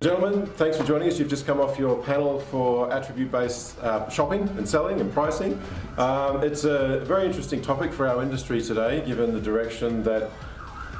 Gentlemen, thanks for joining us. You've just come off your panel for attribute-based uh, shopping and selling and pricing. Um, it's a very interesting topic for our industry today, given the direction that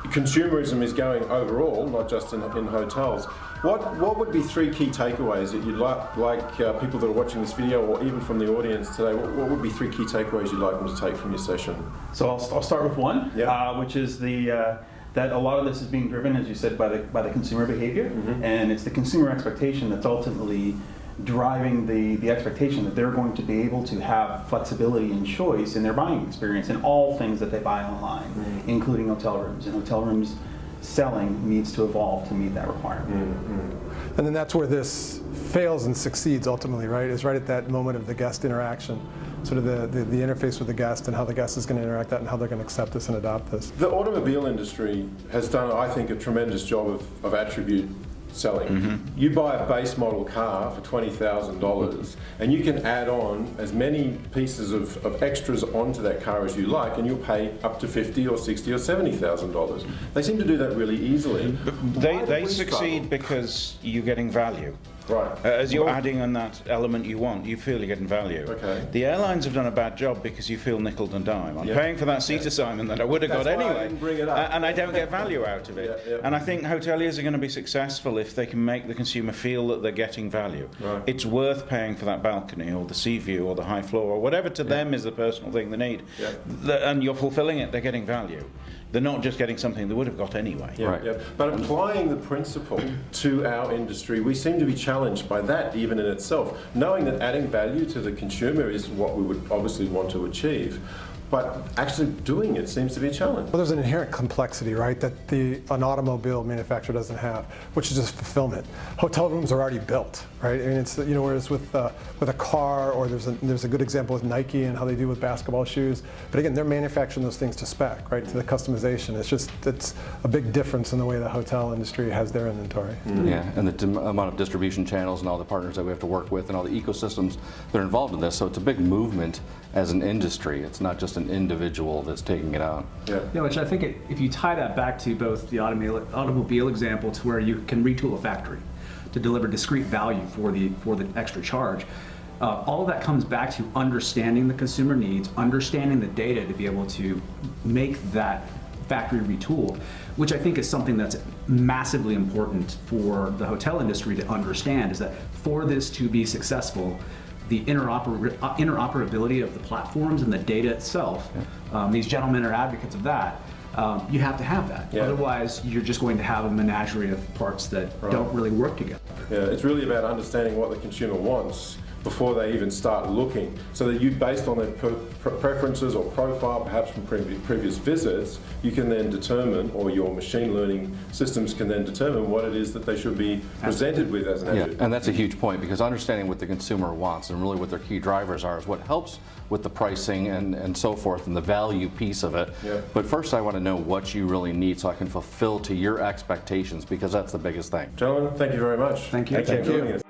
consumerism is going overall, not just in, in hotels. What, what would be three key takeaways that you'd like, like uh, people that are watching this video or even from the audience today, what, what, would be three key takeaways you'd like them to take from your session? So I'll, I'll start with one, Yeah. uh, which is the uh, that a lot of this is being driven, as you said, by the by the consumer behavior, Mhm. and it's the consumer expectation that's ultimately driving the the expectation that they're going to be able to have flexibility and choice in their buying experience in all things that they buy online, Mhm. including hotel rooms. And hotel rooms selling needs to evolve to meet that requirement. Mm-hmm. And then that's where this fails and succeeds ultimately, right? Is right at that moment of the guest interaction, sort of the, the, the interface with the guest and how the guest is going to interact that and how they're going to accept this and adopt this. The automobile industry has done, I think, a tremendous job of, of attribute selling. Mm-hmm. You buy a base model car for $20,000 and you can add on as many pieces of, of extras onto that car as you like and you'll pay up to 50 or 60 or $70,000. They seem to do that really easily. They, they succeed struggle? because you're getting value. Right. Uh, As you're Well- adding on that element you want, you feel you're getting value. Okay. The airlines have done a bad job because you feel nickel and dime. I'm Yeah. paying for that seat assignment that I would have That's got why I anyway. didn't bring it up. Uh, And I don't get value out of it. Yeah, yeah. And I think hoteliers are going to be successful if they can make the consumer feel that they're getting value. Right. It's worth paying for that balcony or the sea view or the high floor or whatever to them is the personal thing they need. Yeah. The- and you're fulfilling it, they're getting value. They're not just getting something they would have got anyway. Yeah, Right. yeah. But applying the principle to our industry, we seem to be challenged by that even in itself. Knowing that adding value to the consumer is what we would obviously want to achieve, but actually doing it seems to be a challenge. Well, there's an inherent complexity, right, that the an automobile manufacturer doesn't have, which is just fulfillment. Hotel rooms are already built, right? I mean, it's you know, whereas with uh, with a car, or there's a there's a good example with Nike and how they do with basketball shoes. But again, they're manufacturing those things to spec, right, to the customization. It's just it's a big difference in the way the hotel industry has their inventory. Yeah, and the amount of distribution channels and all the partners that we have to work with and all the ecosystems that are involved in this. So it's a big movement as an industry. It's not just an individual that's taking it out. Yeah. Yeah, which I think it, if you tie that back to both the automobile, automobile example to where you can retool a factory to deliver discrete value for the for the extra charge, uh, all of that comes back to understanding the consumer needs, understanding the data to be able to make that factory retooled, which I think is something that's massively important for the hotel industry to understand is that for this to be successful, the interoper- uh, interoperability of the platforms and the data itself, um, these gentlemen are advocates of that. Um, you have to have that. Yeah. Otherwise, you're just going to have a menagerie of parts that don't really work together. Yeah, it's really about understanding what the consumer wants before they even start looking. So that you, based on their per, pre- preferences or profile, perhaps from previous, previous visits, you can then determine, or your machine learning systems can then determine what it is that they should be presented with as an Yeah, attribute. and that's a huge point because understanding what the consumer wants and really what their key drivers are is what helps with the pricing and, and so forth and the value piece of it. Yeah. But first I want to know what you really need so I can fulfill to your expectations because that's the biggest thing. Gentlemen, thank you very much. Thank you. Thank you